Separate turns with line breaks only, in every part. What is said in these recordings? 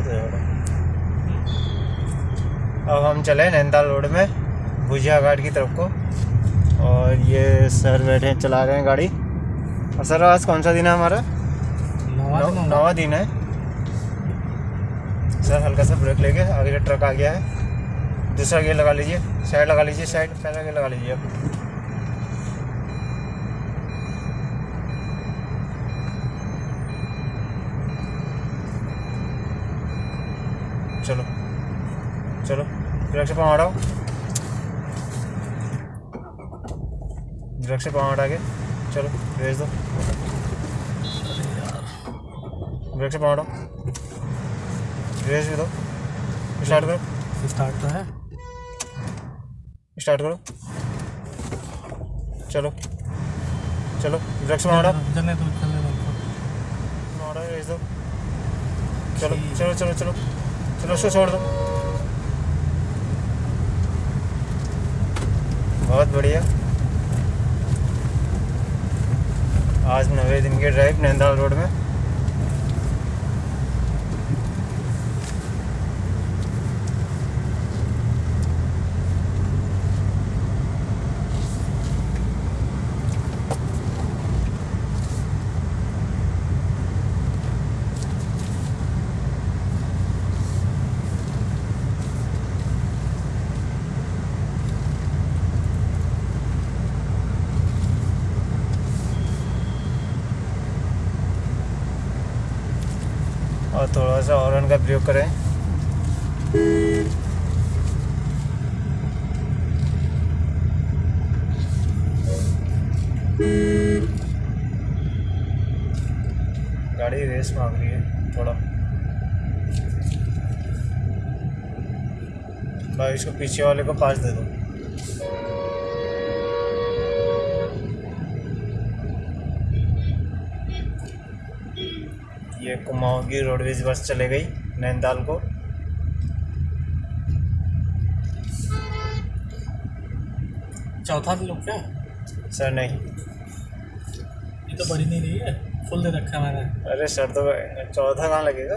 बहुत है अब हम चले नैनीताल रोड में भुजिया घाट की तरफ़ को। और ये सर बैठे चला रहे हैं गाड़ी। और सर आज कौन सा दिन है हमारा? नवा दिन है। सर हल्का सा ब्रेक लेके आगे ट्रक आ गया है। दूसरा गेयर लगा लीजिए। साइड लगा लीजिए साइड पहला गेयर लगा लीजिए आप। चलो। चलो ब्रेक से पाँव हटाओ ब्रेक से पाँव हटा के चलो रेस दो। ब्रेक से पाँव हटाओ रेस भी दो। स्टार्ट करो।
स्टार्ट तो है।
स्टार्ट करो। चलो। चलो ब्रेक से पाँव हटाओ
चलने दो चलने दो।
हटाओ रेस दो। चलो चलो चलो चलो। चलो उसको छोड़ दो बहुत बढ़िया। आज नवे दिन की ड्राइव नैंदाल रोड में। और थोड़ा सा हॉर्न का प्रयोग करें। गाड़ी रेस मांग रही है, थोड़ा। भाई, इसको पीछे वाले को पास दे दो। ये कुमाऊं की रोडवेज़ बस चले गई नैनीताल को।
चौथा लोग क्या
सर नहीं।
ये तो बड़ी नहीं रही है फुल दे रखा मैंने।
अरे सर तो चौथा कहाँ लगेगा?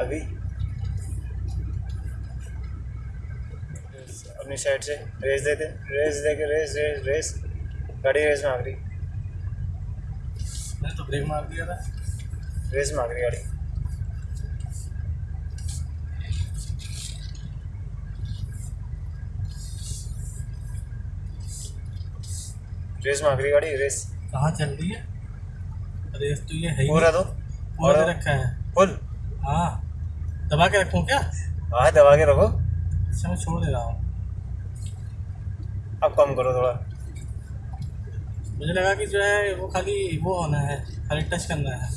अभी। अपनी साइड से रेस देते रेस दे के रेस रेस रेस गाड़ी रेस मांग रही
मैंने तो ब्रेक मार दिया था।
रेस मांग रही गाड़ी। रेस मांग रही गाड़ी रेस।
कहाँ चल रही है? रेस तो ये है ही
पूरा दो
पूरा दे रखा है।
फुल
हाँ। दबा के रखूँ क्या?
हाँ दबा के रखो।
अच्छा मैं छोड़ दे रहा हूँ।
अब कम करो थोड़ा।
मुझे लगा कि जो है वो खाली वो होना है खाली टच करना है।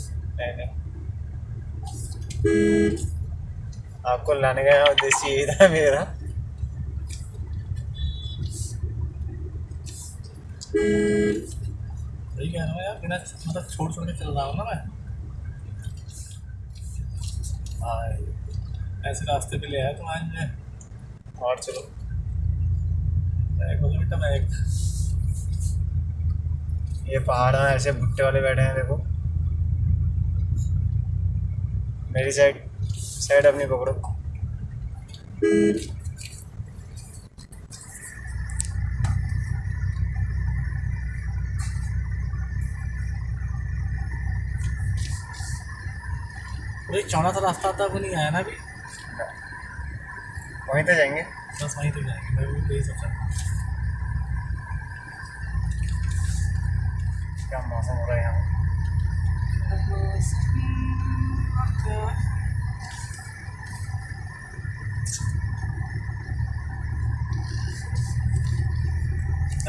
आपको लाने का उद्देश्य यही था मेरा।
वही कह रहा हूँ यार बिना मतलब छोड़ छोड़ के चल रहा हूँ ना मैं। हाँ ऐसे रास्ते पे ले आया तुम आज मैं
और चलो।
बैग बोलो बेटा बैग
ये पहाड़ में ऐसे भुट्टे वाले बैठे हैं देखो। मेरी साइड साइड अपनी पकड़ो।
चौड़ा सा रास्ता आता वो नहीं आया ना अभी?
वहीं तो जाएँगे।
बस वहीं तक जाएँगे मैं भी यही सोचा
क्या मौसम हो रहा है यहाँ?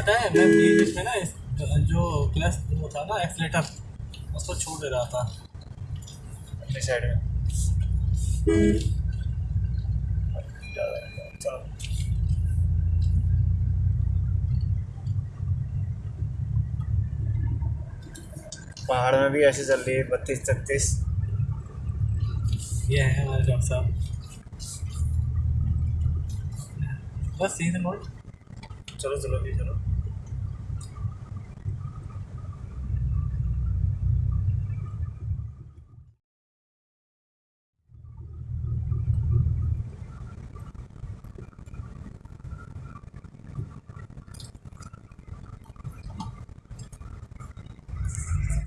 पता है मैं बीच बीच में ना जो क्लच वो था ना एक्सलेटर उसको छोड़ दे रहा था।
अपनी साइड में। पहाड़ में भी ऐसे चल रही है बत्तीस छत्तीस।
ये है हमारे डॉक्टर साहब। बस था मोड़।
चलो चलो भी चलो।